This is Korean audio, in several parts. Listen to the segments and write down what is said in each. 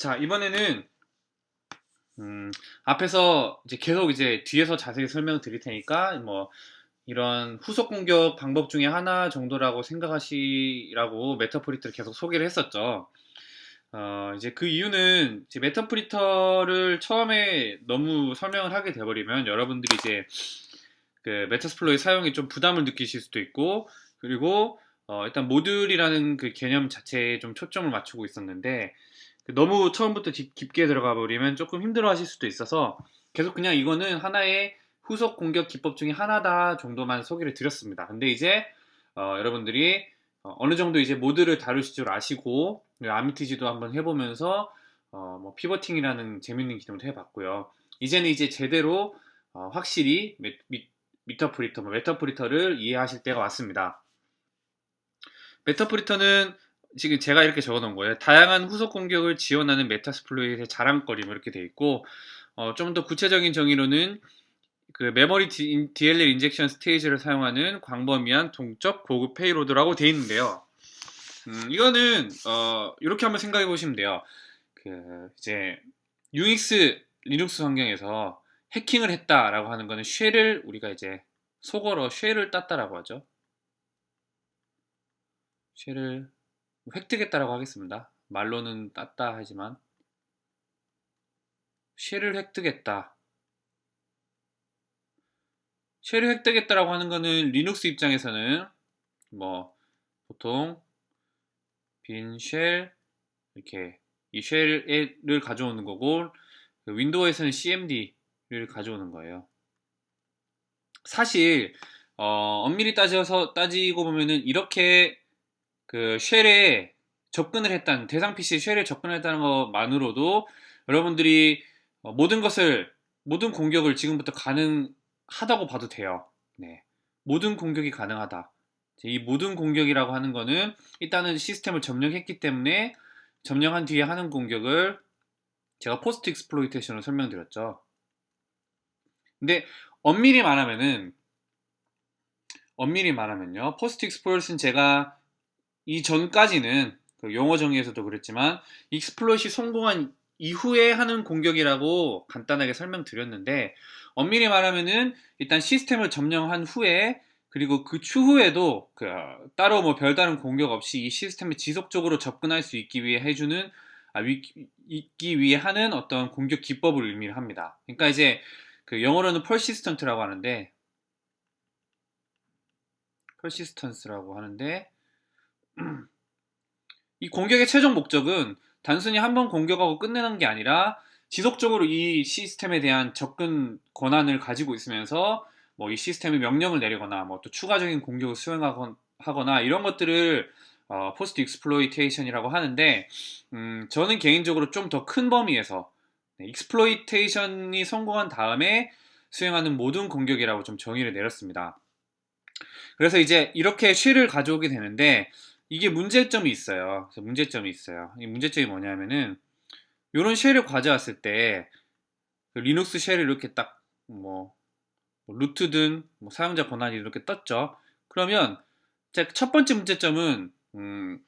자, 이번에는 음, 앞에서 이제 계속 이제 뒤에서 자세히 설명 드릴 테니까 뭐 이런 후속 공격 방법 중에 하나 정도라고 생각하시라고 Meterpreter를 계속 소개를 했었죠. 어, 이제 그 이유는 이제 Meterpreter를 처음에 너무 설명을 하게 돼버리면 여러분들이 이제 그 Metasploit 사용에 좀 부담을 느끼실 수도 있고 그리고 어, 일단 모듈이라는 그 개념 자체에 좀 초점을 맞추고 있었는데 그 너무 처음부터 깊게 들어가 버리면 조금 힘들어 하실 수도 있어서 계속 그냥 이거는 하나의 후속 공격 기법 중에 하나다 정도만 소개를 드렸습니다. 근데 이제 어, 여러분들이 어느 정도 이제 모듈을 다루실 줄 아시고 Armitage도 한번 해보면서 어, 뭐 pivoting이라는 재밌는 기능도 해봤고요. 이제는 이제 제대로 어, 확실히 미, 미, Meterpreter, 뭐 Meterpreter를 이해하실 때가 왔습니다. Meterpreter는 지금 제가 이렇게 적어놓은 거예요. 다양한 후속 공격을 지원하는 Metasploit의 자랑거리 뭐 이렇게 돼 있고 어, 좀 더 구체적인 정의로는 그 메모리 DLL injection stage를 사용하는 광범위한 동적 고급 payload라고 되어 있는데요. 음, 이거는 어, 이렇게 한번 생각해 보시면 돼요. 그 이제 유닉스 리눅스 환경에서 해킹을 했다라고 하는 거는 shell을 우리가 이제 속어로 shell을 땄다라고 하죠. shell을 획득했다라고 하겠습니다. 말로는 땄다 하지만 shell을 획득했다. shell을 획득했다라고 하는 거는 리눅스 입장에서는 뭐 보통 빈 쉘 이렇게 이 쉘을 가져오는 거고 그 윈도우에서는 cmd를 가져오는 거예요. 사실 어, 엄밀히 따져서 따지고 보면은 이렇게 그 쉘에 접근을 했다는 대상 PC에 쉘에 접근했다는 것만으로도 여러분들이 어, 모든 것을 모든 공격을 지금부터 가능하다고 봐도 돼요. 네. 모든 공격이 가능하다. 이 모든 공격이라고 하는 거는 일단은 시스템을 점령했기 때문에 점령한 뒤에 하는 공격을 제가 post exploitation으로 설명드렸죠. 근데 엄밀히 말하면은 엄밀히 말하면요. post exploit는 제가 이 전까지는 그 용어 정의에서도 그랬지만 exploit이 성공한 이후에 하는 공격이라고 간단하게 설명드렸는데 엄밀히 말하면은 일단 시스템을 점령한 후에 그리고 그 추후에도 그 따로 뭐 별다른 공격 없이 이 시스템에 지속적으로 접근할 수 있기 위해 해주는 아, 위, 있기 위해 하는 어떤 공격 기법을 의미를 합니다. 그러니까 이제 그 영어로는 persistent라고 하는데 persistence라고 하는데 이 공격의 최종 목적은 단순히 한 번 공격하고 끝내는 게 아니라 지속적으로 이 시스템에 대한 접근 권한을 가지고 있으면서 뭐 이 시스템에 명령을 내리거나 뭐 또 추가적인 공격을 수행하거나 이런 것들을 어, post exploitation이라고 하는데 음, 저는 개인적으로 좀 더 큰 범위에서 네, exploitation이 성공한 다음에 수행하는 모든 공격이라고 좀 정의를 내렸습니다. 그래서 이제 이렇게 shell을 가져오게 되는데 이게 문제점이 있어요. 그래서 문제점이 있어요. 이 문제점이 뭐냐면은 이런 쉘을 가져왔을 때그 리눅스 쉘을 이렇게 딱뭐 뭐 루트든 뭐 사용자 권한이 이렇게 떴죠. 그러면 첫 번째 문제점은 음,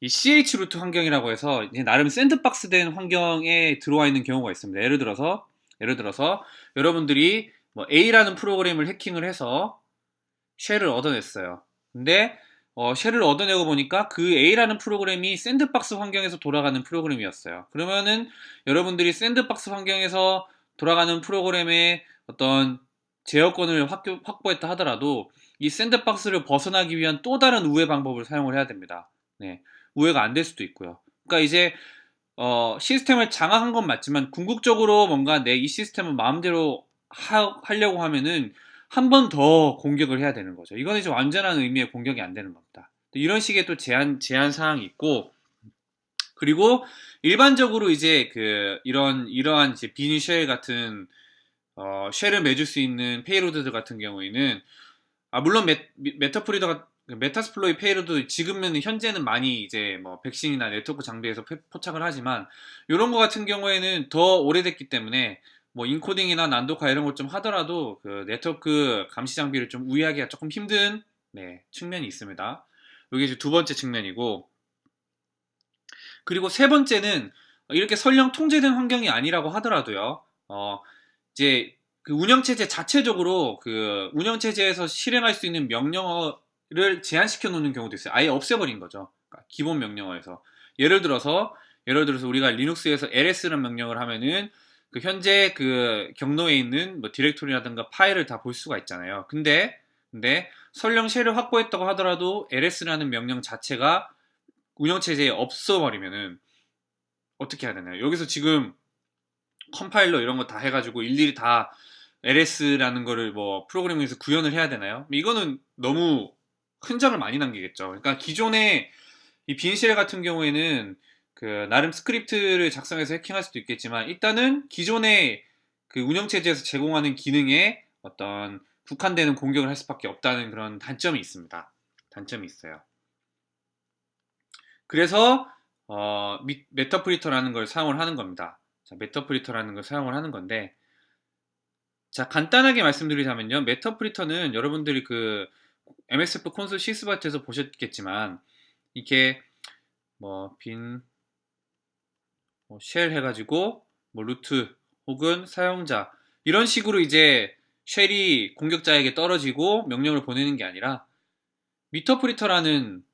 이 chroot 환경이라고 해서 나름 sandbox 된 환경에 들어와 있는 경우가 있습니다. 예를 들어서 예를 들어서 여러분들이 뭐 A라는 프로그램을 해킹을 해서 shell을 얻어냈어요. 근데 어, shell을 얻어내고 보니까 그 A라는 프로그램이 sandbox 환경에서 돌아가는 프로그램이었어요. 그러면은 여러분들이 샌드박스 환경에서 돌아가는 프로그램의 어떤 제어권을 확보, 확보했다 하더라도 이 샌드박스를 벗어나기 위한 또 다른 우회 방법을 사용을 해야 됩니다. 네, 우회가 안 될 수도 있고요. 그러니까 이제 어, 시스템을 장악한 건 맞지만 궁극적으로 뭔가 내 이 시스템을 마음대로 하, 하려고 하면은 한 번 더 공격을 해야 되는 거죠. 이거는 이제 완전한 의미의 공격이 안 되는 겁니다. 이런 식의 또 제한, 제한 사항이 있고, 그리고 일반적으로 이제 그, 이런, 이러한 이제 bin shell 같은, 어, shell을 맺을 수 있는 payload들 같은 경우에는, 아, 물론 메, Meterpreter가, Metasploit payload 지금은 현재는 많이 이제 뭐 백신이나 네트워크 장비에서 포착을 하지만, 이런 거 같은 경우에는 더 오래됐기 때문에 뭐 인코딩이나 난독화 이런 것 좀 하더라도 그 네트워크 감시 장비를 좀 우회하기가 조금 힘든 네, 측면이 있습니다. 이게 두 번째 측면이고 그리고 세 번째는 이렇게 설령 통제된 환경이 아니라고 하더라도요. 어, 이제 그 운영체제 자체적으로 그 운영체제에서 실행할 수 있는 명령어를 제한시켜 놓는 경우도 있어요. 아예 없애버린 거죠. 그러니까 기본 명령어에서. 예를 들어서, 예를 들어서 우리가 리눅스에서 ls라는 명령을 하면은 그 현재 그 경로에 있는 뭐 디렉토리라든가 파일을 다 볼 수가 있잖아요. 근데, 근데 설령 shell을 확보했다고 하더라도 ls라는 명령 자체가 운영체제에 없어버리면은 어떻게 해야 되나요? 여기서 지금 컴파일러 이런 거 다 해가지고 일일이 다 LS라는 거를 뭐 프로그래밍에서 구현을 해야 되나요? 이거는 너무 흔적을 많이 남기겠죠. 그러니까 기존의 이 bin shell 같은 경우에는 그 나름 스크립트를 작성해서 해킹할 수도 있겠지만 일단은 기존의 그 운영체제에서 제공하는 기능에 어떤 국한되는 공격을 할 수밖에 없다는 그런 단점이 있습니다. 단점이 있어요. 그래서 어, Meterpreter라는 걸 사용을 하는 겁니다. 자, Meterpreter라는 걸 사용을 하는 건데 자, 간단하게 말씀드리자면요. Meterpreter는 여러분들이 그 MSF 콘솔 실습 파트에서 보셨겠지만 이게 뭐 bin 뭐 shell 해가지고 뭐 root 혹은 사용자 이런 식으로 이제 shell이 공격자에게 떨어지고 명령을 보내는 게 아니라 Meterpreter라는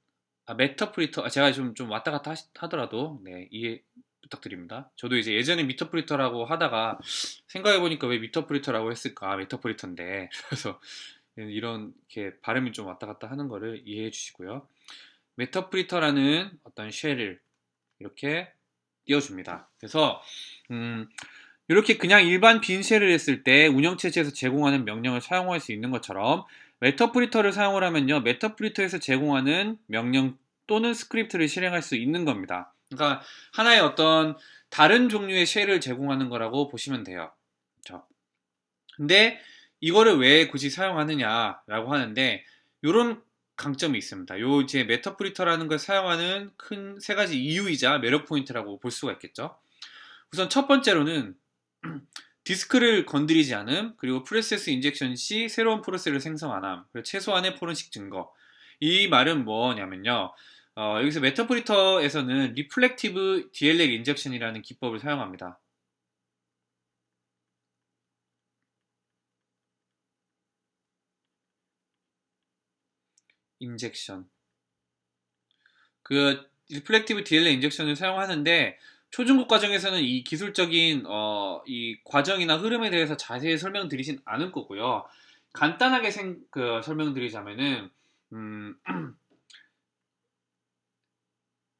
아, Meterpreter 아, 제가 좀, 좀 왔다 갔다 하, 더라도 네, 이해 부탁드립니다. 저도 이제 예전에 Meterpreter라고 하다가 생각해보니까 왜 Meterpreter라고 했을까? Meterpreter인데. 그래서 이런 게 발음이 좀 왔다 갔다 하는 거를 이해해 주시고요. Meterpreter라는 어떤 shell을 이렇게 띄워줍니다. 그래서 음, 이렇게 그냥 일반 bin shell을 했을 때 운영체제에서 제공하는 명령을 사용할 수 있는 것처럼 Meterpreter를 사용을 하면요. Meterpreter에서 제공하는 명령 또는 스크립트를 실행할 수 있는 겁니다. 그러니까 하나의 어떤 다른 종류의 shell을 제공하는 거라고 보시면 돼요. 그렇죠? 근데 이거를 왜 굳이 사용하느냐라고 하는데 이런 강점이 있습니다. 요 이제 Meterpreter라는 걸 사용하는 큰 세 가지 이유이자 매력 포인트라고 볼 수가 있겠죠. 우선 첫 번째로는 디스크를 건드리지 않음, 그리고 프로세스 injection 시 새로운 프로세스를 생성 안 함, 그리고 최소한의 포렌식 증거. 이 말은 뭐냐면요. 어, 여기서 메타프리터에서는 리플렉티브 DLL 인젝션이라는 기법을 사용합니다. 인젝션 그 리플렉티브 DLL 인젝션을 사용하는데 초중급 과정에서는 이 기술적인 어, 이 과정이나 흐름에 대해서 자세히 설명드리진 않을 거고요. 간단하게 생, 그 설명드리자면은 음,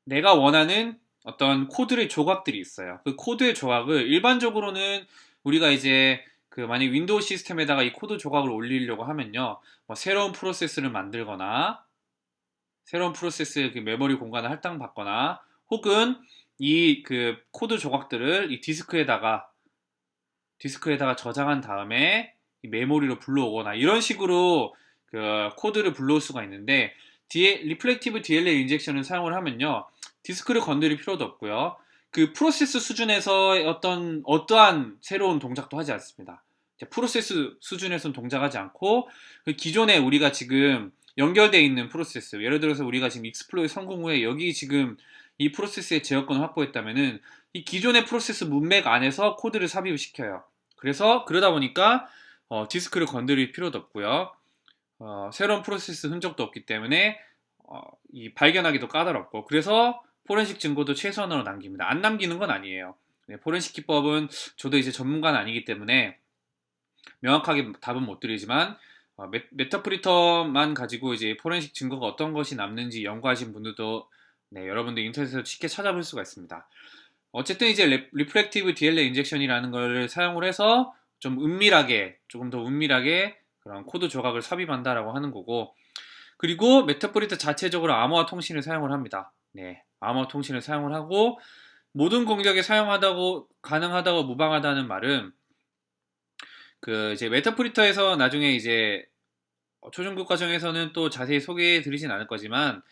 내가 원하는 어떤 코드의 조각들이 있어요. 그 코드의 조각을 일반적으로는 우리가 이제 그 만약 윈도우 시스템에다가 이 코드 조각을 올리려고 하면요. 뭐 새로운 프로세스를 만들거나 새로운 프로세스의 그 메모리 공간을 할당받거나 혹은 이 그 코드 조각들을 이 디스크에다가 디스크에다가 저장한 다음에 메모리로 불러오거나 이런 식으로 그 코드를 불러올 수가 있는데 리플렉티브 DLL 인젝션을 사용을 하면요. 디스크를 건드릴 필요도 없고요. 그 프로세스 수준에서 어떤 어떠한 새로운 동작도 하지 않습니다. 프로세스 수준에서는 동작하지 않고 그 기존에 우리가 지금 연결되어 있는 프로세스 예를 들어서 우리가 지금 exploit 성공 후에 여기 지금 이 프로세스의 제어권을 확보했다면은 이 기존의 프로세스 문맥 안에서 코드를 삽입을 시켜요. 그래서 그러다 보니까 어, 디스크를 건드릴 필요도 없고요. 어, 새로운 프로세스 흔적도 없기 때문에 어, 이 발견하기도 까다롭고 그래서 포렌식 증거도 최소한으로 남깁니다. 안 남기는 건 아니에요. 네, 포렌식 기법은 저도 이제 전문가는 아니기 때문에 명확하게 답은 못 드리지만 어, 메, Meterpreter만 가지고 이제 포렌식 증거가 어떤 것이 남는지 연구하신 분들도 네, 여러분들 인터넷에서 쉽게 찾아볼 수가 있습니다. 어쨌든 이제 리, 리플렉티브 DLL 인젝션이라는 걸 사용을 해서 좀 은밀하게 조금 더 은밀하게 그런 코드 조각을 삽입한다라고 하는 거고 그리고 Meterpreter 자체적으로 암호화 통신을 사용을 합니다. 네, 암호화 통신을 사용을 하고 모든 공격에 사용하다고 가능하다고 무방하다는 말은 그 이제 Meterpreter에서 나중에 이제 초중급 과정에서는 또 자세히 소개해 드리진 않을 거지만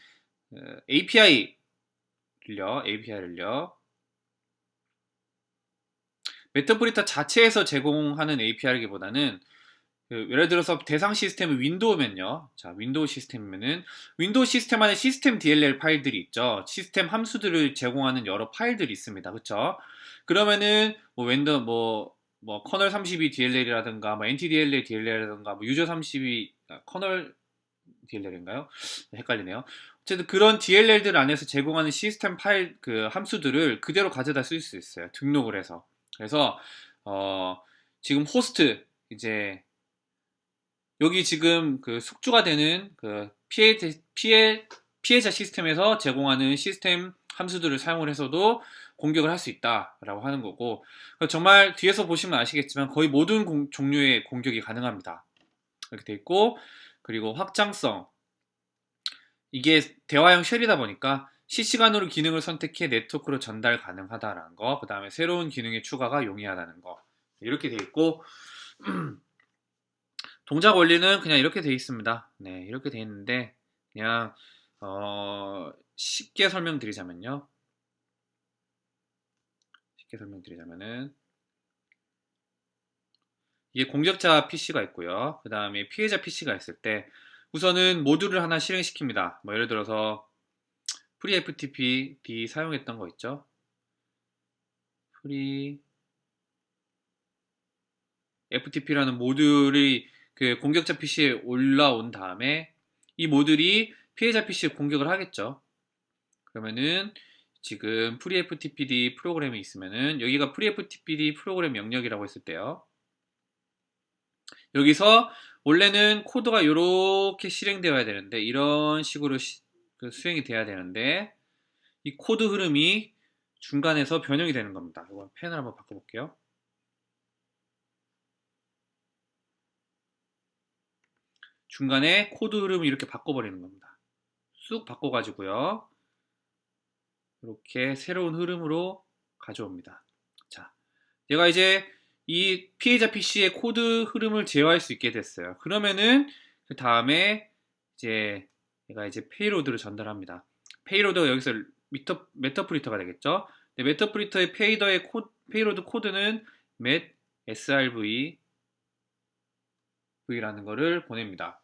API를요, API를요. Meterpreter 자체에서 제공하는 API라기보다는 그 예를 들어서 대상 시스템은 윈도우면요. 자, 윈도우 시스템이면은 윈도우 시스템 안에 시스템 DLL 파일들이 있죠. 시스템 함수들을 제공하는 여러 파일들이 있습니다. 그렇죠? 그러면은 뭐 웬더 뭐, 뭐 kernel 32 DLL이라든가 뭐 NTDLL DLL이라든가 뭐 user 32 아, kernel DLL인가요? 헷갈리네요. 어쨌든 그런 DLL들 안에서 제공하는 시스템 파일 그 함수들을 그대로 가져다 쓸 수 있어요. 등록을 해서. 그래서 어 지금 호스트 이제 여기 지금 그 숙주가 되는 그 피해, 피해, 피해자 시스템에서 제공하는 시스템 함수들을 사용을 해서도 공격을 할 수 있다라고 하는 거고 정말 뒤에서 보시면 아시겠지만 거의 모든 공, 종류의 공격이 가능합니다. 이렇게 돼 있고 그리고 확장성 이게 대화형 쉘이다 보니까 실시간으로 기능을 선택해 네트워크로 전달 가능하다라는 거, 그 다음에 새로운 기능의 추가가 용이하다는 거 이렇게 돼 있고 동작 원리는 그냥 이렇게 돼 있습니다. 네, 이렇게 돼 있는데 그냥 어, 쉽게 설명드리자면요. 쉽게 설명드리자면은 이게 공격자 PC가 있고요. 그 다음에 피해자 PC가 있을 때 우선은 모듈을 하나 실행시킵니다. 뭐 예를 들어서 FreeFTP 사용했던 거 있죠? FreeFTP라는 모듈이 그 공격자 PC에 올라온 다음에 이 모듈이 피해자 PC에 공격을 하겠죠. 그러면은 지금 FreeFTPD 프로그램이 있으면은 여기가 FreeFTPD 프로그램 명령이라고 했을 때요. 여기서 원래는 코드가 이렇게 실행되어야 되는데 이런 식으로 시, 그 수행이 돼야 되는데 이 코드 흐름이 중간에서 변형이 되는 겁니다. 이거 펜을 한번 바꿔볼게요. 중간에 코드 흐름을 이렇게 바꿔버리는 겁니다. 쑥 바꿔가지고요. 이렇게 새로운 흐름으로 가져옵니다. 자, 얘가 이제 이 피해자 PC의 코드 흐름을 제어할 수 있게 됐어요. 그러면은 그 다음에 이제 얘가 이제 payload를 전달합니다. payload가 여기서 미터, Meterpreter가 되겠죠. Meterpreter의 페이더의 코, payload 코드는 metsrv v라는 거를 보냅니다.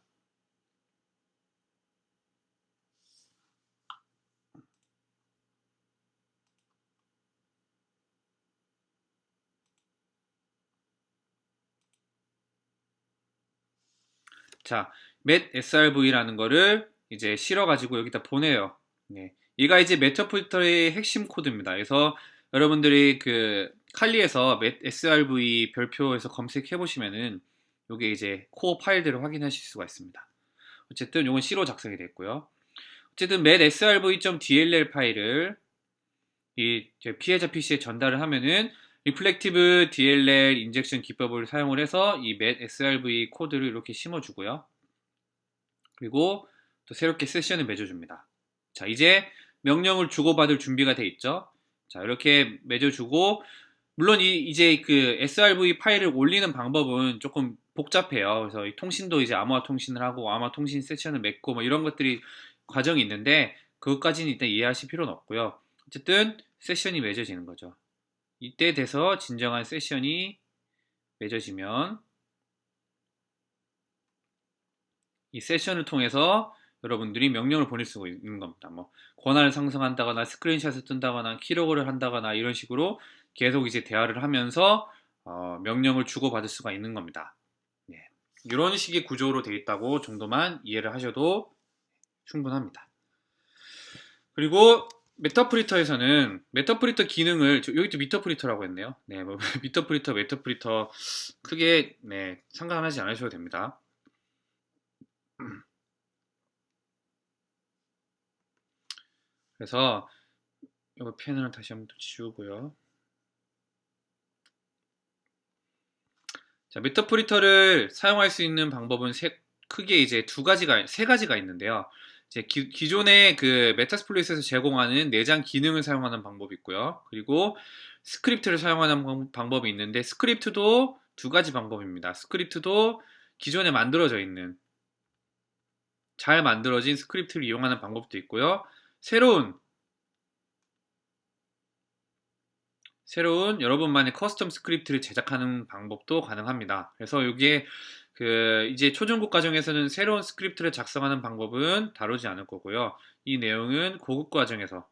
자, metsrv라는 거를 이제 실어가지고 여기다 보내요. 네. 얘가 이제 Meterpreter의 핵심 코드입니다. 그래서 여러분들이 그 칼리에서 srv 별표에서 검색해 보시면은 이게 이제 코어 파일들을 확인하실 수가 있습니다. 어쨌든 이건 C로 작성이 됐고요. 어쨌든 metsrv.dll 파일을 이 피해자 PC에 전달을 하면은 reflective DLL injection 기법을 사용을 해서 이 metsrv 코드를 이렇게 심어주고요. 그리고 또 새롭게 세션을 맺어줍니다. 자, 이제 명령을 주고받을 준비가 돼 있죠. 자, 이렇게 맺어주고 물론 이 이제 그 srv 파일을 올리는 방법은 조금 복잡해요. 그래서 이 통신도 이제 암호화 통신을 하고 암호화 통신 세션을 맺고 뭐 이런 것들이 과정이 있는데 그것까지는 일단 이해하실 필요는 없고요. 어쨌든 세션이 맺어지는 거죠. 이때 돼서 진정한 세션이 맺어지면 이 세션을 통해서 여러분들이 명령을 보낼 수가 있는 겁니다. 뭐 권한을 상승한다거나 screenshot을 뜬다거나 keylog를 한다거나 이런 식으로 계속 이제 대화를 하면서 어, 명령을 주고받을 수가 있는 겁니다. 네. 이런 식의 구조로 되어 있다고 정도만 이해를 하셔도 충분합니다. 그리고 Meterpreter에서는 Meterpreter 기능을 여기도 Meterpreter라고 했네요. 네, 뭐 Meterpreter, Meterpreter 크게 네, 상관하지 않으셔도 됩니다. 그래서 이거 펜을 다시 한번 지우고요. 자, Meterpreter를 사용할 수 있는 방법은 세, 크게 이제 두 가지가 세 가지가 있는데요. 이제 기, 기존의 그 Metasploit에서 제공하는 내장 기능을 사용하는 방법이 있고요. 그리고 스크립트를 사용하는 방법이 있는데 스크립트도 두 가지 방법입니다. 스크립트도 기존에 만들어져 있는 잘 만들어진 스크립트를 이용하는 방법도 있고요. 새로운 새로운 여러분만의 custom 스크립트를 제작하는 방법도 가능합니다. 그래서 여기에 그 이제 초중급 과정에서는 새로운 스크립트를 작성하는 방법은 다루지 않을 거고요. 이 내용은 고급 과정에서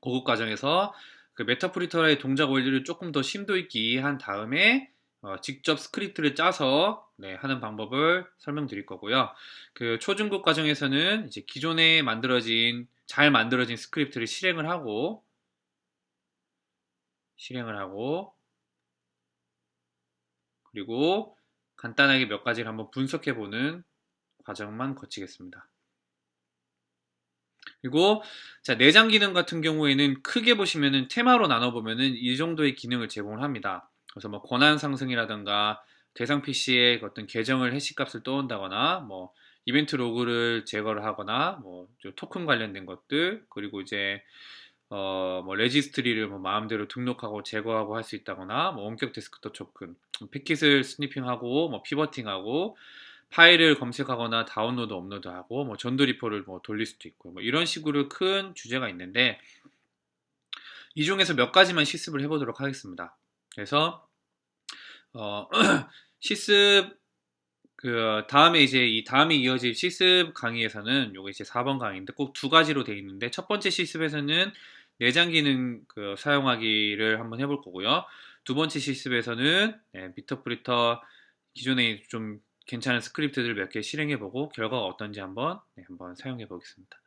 고급 과정에서 그 Meterpreter의 동작 원리를 조금 더 심도 있게 이해한 다음에 어, 직접 스크립트를 짜서 네, 하는 방법을 설명드릴 거고요. 그 초중급 과정에서는 이제 기존에 만들어진 잘 만들어진 스크립트를 실행을 하고 실행을 하고 그리고 간단하게 몇 가지를 한번 분석해 보는 과정만 거치겠습니다. 그리고 자 내장 기능 같은 경우에는 크게 보시면은 테마로 나눠 보면은 이 정도의 기능을 제공을 합니다. 그래서 뭐 권한 상승이라든가 대상 PC의 어떤 계정을 해시값을 떠온다거나 뭐 이벤트 로그를 제거를 하거나 뭐 토큰 관련된 것들 그리고 이제 어 뭐 registry를 뭐 마음대로 등록하고 제거하고 할 수 있다거나 뭐 원격 데스크톱 토큰 패킷을 스니핑하고 뭐 피버팅하고 파일을 검색하거나 다운로드 업로드하고 뭐 전도 리포를 뭐 돌릴 수도 있고 뭐 이런 식으로 큰 주제가 있는데 이 중에서 몇 가지만 실습을 해보도록 하겠습니다. 그래서 어, 실습 그 다음에 이제 이 다음에 이어질 실습 강의에서는 요게 이제 4번 강의인데 꼭 두 가지로 되어 있는데 첫 번째 실습에서는 내장 기능 그 사용하기를 한번 해볼 거고요. 두 번째 실습에서는 네, 미터프리터 기존에 좀 괜찮은 스크립트들 몇 개 실행해보고 결과가 어떤지 한번 네, 한번 사용해 보겠습니다.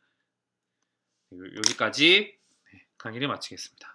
여기까지 네, 강의를 마치겠습니다.